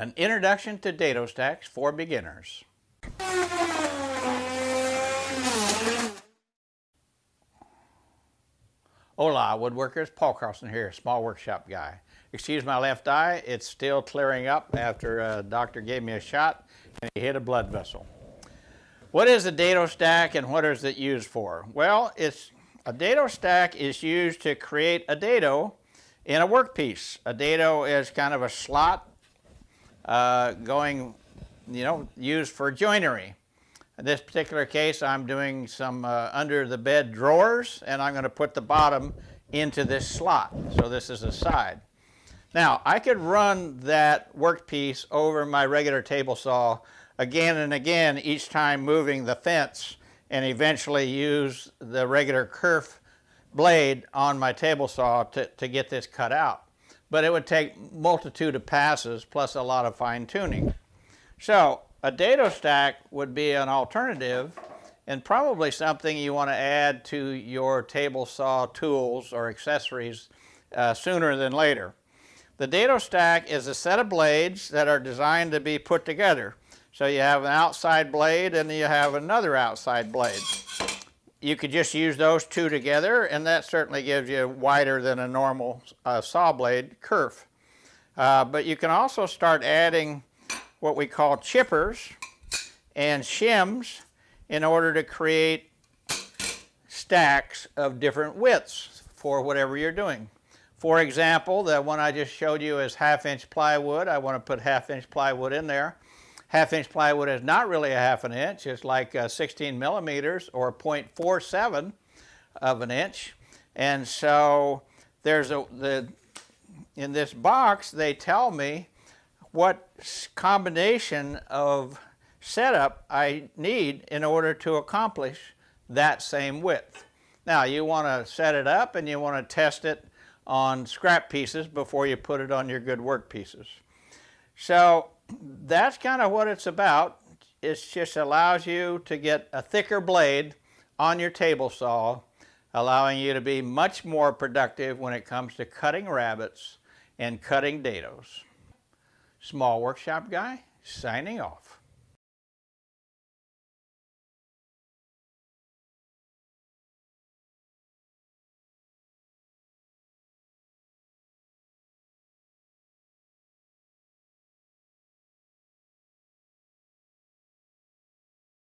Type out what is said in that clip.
An Introduction to Dado Stacks for Beginners. Hola woodworkers, Paul Carlson here, small workshop guy. Excuse my left eye, it's still clearing up after a uh, doctor gave me a shot and he hit a blood vessel. What is a dado stack and what is it used for? Well, it's a dado stack is used to create a dado in a workpiece. A dado is kind of a slot uh, going, you know, used for joinery. In this particular case, I'm doing some uh, under the bed drawers and I'm going to put the bottom into this slot. So this is a side. Now, I could run that workpiece over my regular table saw again and again, each time moving the fence and eventually use the regular kerf blade on my table saw to, to get this cut out. But it would take multitude of passes plus a lot of fine tuning. So a dado stack would be an alternative and probably something you want to add to your table saw tools or accessories uh, sooner than later. The dado stack is a set of blades that are designed to be put together. So you have an outside blade and you have another outside blade. You could just use those two together and that certainly gives you wider than a normal uh, saw blade kerf. Uh, but you can also start adding what we call chippers and shims in order to create stacks of different widths for whatever you're doing. For example, the one I just showed you is half inch plywood. I want to put half inch plywood in there. Half inch plywood is not really a half an inch. It's like uh, 16 millimeters or 0.47 of an inch. And so there's a, the, in this box, they tell me what combination of setup I need in order to accomplish that same width. Now you want to set it up and you want to test it on scrap pieces before you put it on your good work pieces. So that's kind of what it's about. It just allows you to get a thicker blade on your table saw, allowing you to be much more productive when it comes to cutting rabbets and cutting dados. Small Workshop Guy, signing off.